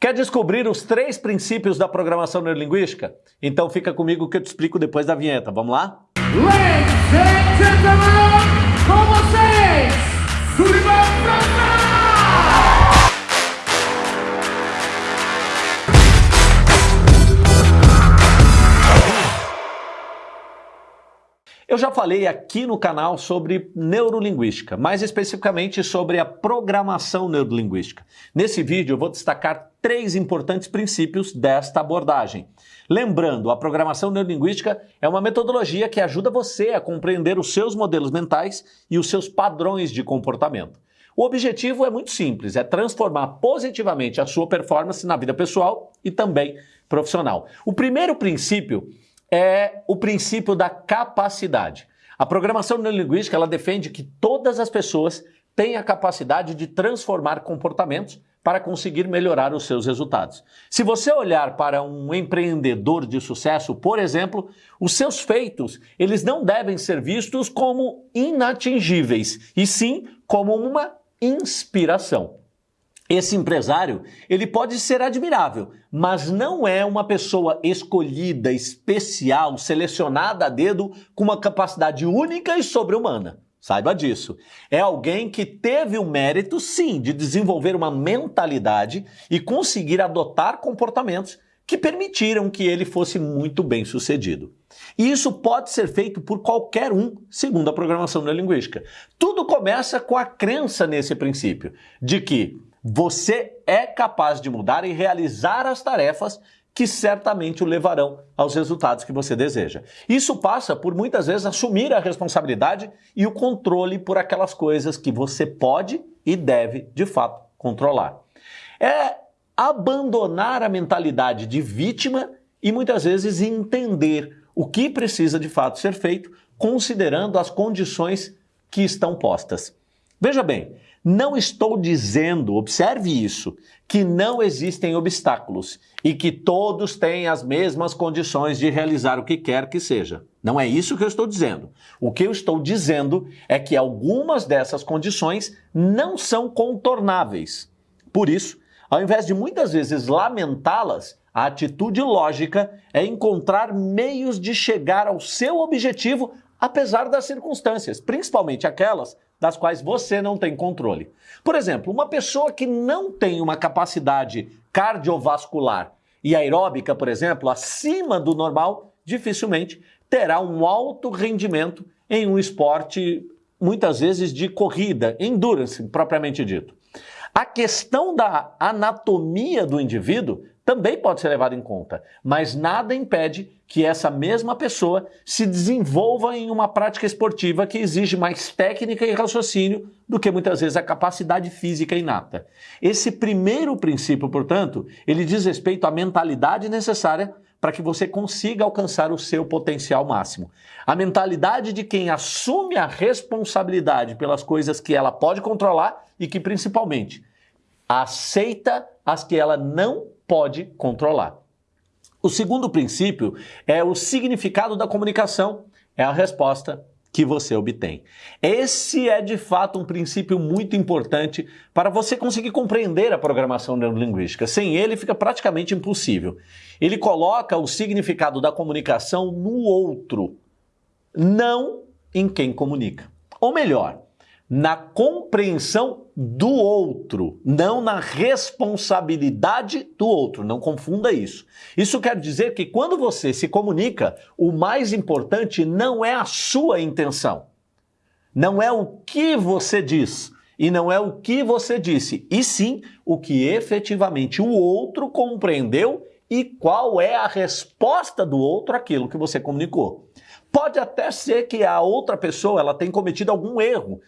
Quer descobrir os três princípios da programação neurolinguística? Então fica comigo que eu te explico depois da vinheta. Vamos lá? Ladies and gentlemen, com vocês, já falei aqui no canal sobre neurolinguística, mais especificamente sobre a programação neurolinguística. Nesse vídeo eu vou destacar três importantes princípios desta abordagem. Lembrando, a programação neurolinguística é uma metodologia que ajuda você a compreender os seus modelos mentais e os seus padrões de comportamento. O objetivo é muito simples, é transformar positivamente a sua performance na vida pessoal e também profissional. O primeiro princípio é o princípio da capacidade. A programação neurolinguística ela defende que todas as pessoas têm a capacidade de transformar comportamentos para conseguir melhorar os seus resultados. Se você olhar para um empreendedor de sucesso, por exemplo, os seus feitos, eles não devem ser vistos como inatingíveis, e sim como uma inspiração. Esse empresário, ele pode ser admirável, mas não é uma pessoa escolhida, especial, selecionada a dedo com uma capacidade única e sobre-humana. Saiba disso. É alguém que teve o mérito, sim, de desenvolver uma mentalidade e conseguir adotar comportamentos que permitiram que ele fosse muito bem sucedido. E isso pode ser feito por qualquer um, segundo a programação neurolinguística. Tudo começa com a crença nesse princípio, de que você é capaz de mudar e realizar as tarefas que certamente o levarão aos resultados que você deseja. Isso passa por muitas vezes assumir a responsabilidade e o controle por aquelas coisas que você pode e deve de fato controlar. É abandonar a mentalidade de vítima e muitas vezes entender o que precisa de fato ser feito, considerando as condições que estão postas. Veja bem, não estou dizendo, observe isso, que não existem obstáculos e que todos têm as mesmas condições de realizar o que quer que seja. Não é isso que eu estou dizendo. O que eu estou dizendo é que algumas dessas condições não são contornáveis. Por isso, ao invés de muitas vezes lamentá-las, a atitude lógica é encontrar meios de chegar ao seu objetivo apesar das circunstâncias, principalmente aquelas das quais você não tem controle. Por exemplo, uma pessoa que não tem uma capacidade cardiovascular e aeróbica, por exemplo, acima do normal, dificilmente terá um alto rendimento em um esporte, muitas vezes de corrida, endurance propriamente dito. A questão da anatomia do indivíduo também pode ser levada em conta, mas nada impede que essa mesma pessoa se desenvolva em uma prática esportiva que exige mais técnica e raciocínio do que muitas vezes a capacidade física inata. Esse primeiro princípio, portanto, ele diz respeito à mentalidade necessária para que você consiga alcançar o seu potencial máximo. A mentalidade de quem assume a responsabilidade pelas coisas que ela pode controlar e que, principalmente, aceita as que ela não pode controlar. O segundo princípio é o significado da comunicação, é a resposta que você obtém. Esse é de fato um princípio muito importante para você conseguir compreender a programação neurolinguística. Sem ele fica praticamente impossível. Ele coloca o significado da comunicação no outro, não em quem comunica. Ou melhor, na compreensão do outro, não na responsabilidade do outro. Não confunda isso. Isso quer dizer que quando você se comunica, o mais importante não é a sua intenção, não é o que você diz e não é o que você disse, e sim o que efetivamente o outro compreendeu e qual é a resposta do outro àquilo que você comunicou. Pode até ser que a outra pessoa ela tenha cometido algum erro,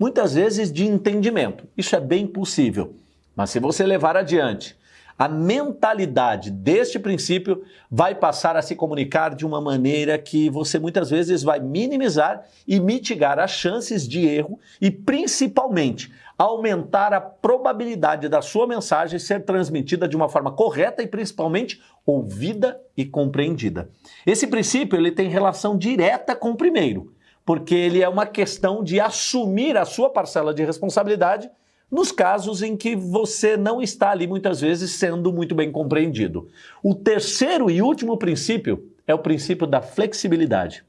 muitas vezes de entendimento. Isso é bem possível. Mas se você levar adiante a mentalidade deste princípio, vai passar a se comunicar de uma maneira que você muitas vezes vai minimizar e mitigar as chances de erro e, principalmente, aumentar a probabilidade da sua mensagem ser transmitida de uma forma correta e, principalmente, ouvida e compreendida. Esse princípio ele tem relação direta com o primeiro porque ele é uma questão de assumir a sua parcela de responsabilidade nos casos em que você não está ali muitas vezes sendo muito bem compreendido. O terceiro e último princípio é o princípio da flexibilidade.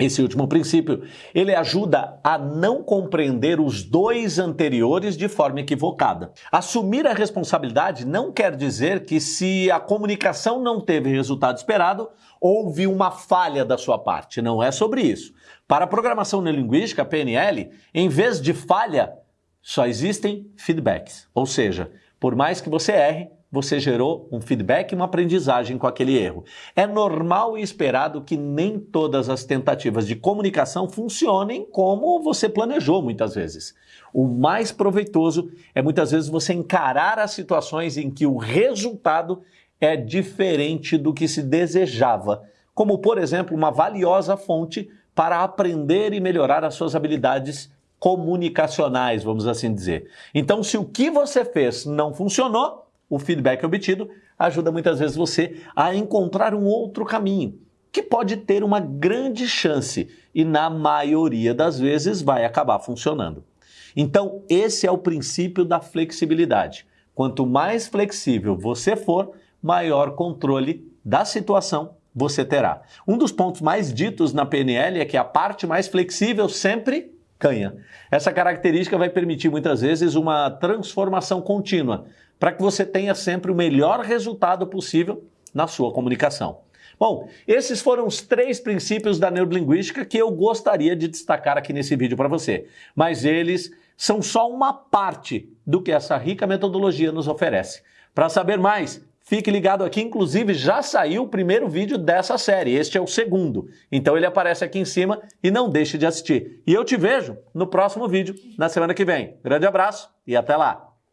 Esse último princípio, ele ajuda a não compreender os dois anteriores de forma equivocada. Assumir a responsabilidade não quer dizer que se a comunicação não teve resultado esperado, houve uma falha da sua parte. Não é sobre isso. Para a programação neurolinguística, PNL, em vez de falha, só existem feedbacks. Ou seja, por mais que você erre, você gerou um feedback e uma aprendizagem com aquele erro. É normal e esperado que nem todas as tentativas de comunicação funcionem como você planejou muitas vezes. O mais proveitoso é muitas vezes você encarar as situações em que o resultado é diferente do que se desejava, como por exemplo uma valiosa fonte para aprender e melhorar as suas habilidades comunicacionais, vamos assim dizer. Então, se o que você fez não funcionou, o feedback obtido ajuda muitas vezes você a encontrar um outro caminho que pode ter uma grande chance e na maioria das vezes vai acabar funcionando. Então, esse é o princípio da flexibilidade. Quanto mais flexível você for, maior controle da situação você terá. Um dos pontos mais ditos na PNL é que a parte mais flexível sempre ganha. Essa característica vai permitir muitas vezes uma transformação contínua, para que você tenha sempre o melhor resultado possível na sua comunicação. Bom, esses foram os três princípios da neurolinguística que eu gostaria de destacar aqui nesse vídeo para você. Mas eles são só uma parte do que essa rica metodologia nos oferece. Para saber mais, Fique ligado aqui, inclusive já saiu o primeiro vídeo dessa série, este é o segundo. Então ele aparece aqui em cima e não deixe de assistir. E eu te vejo no próximo vídeo, na semana que vem. Grande abraço e até lá!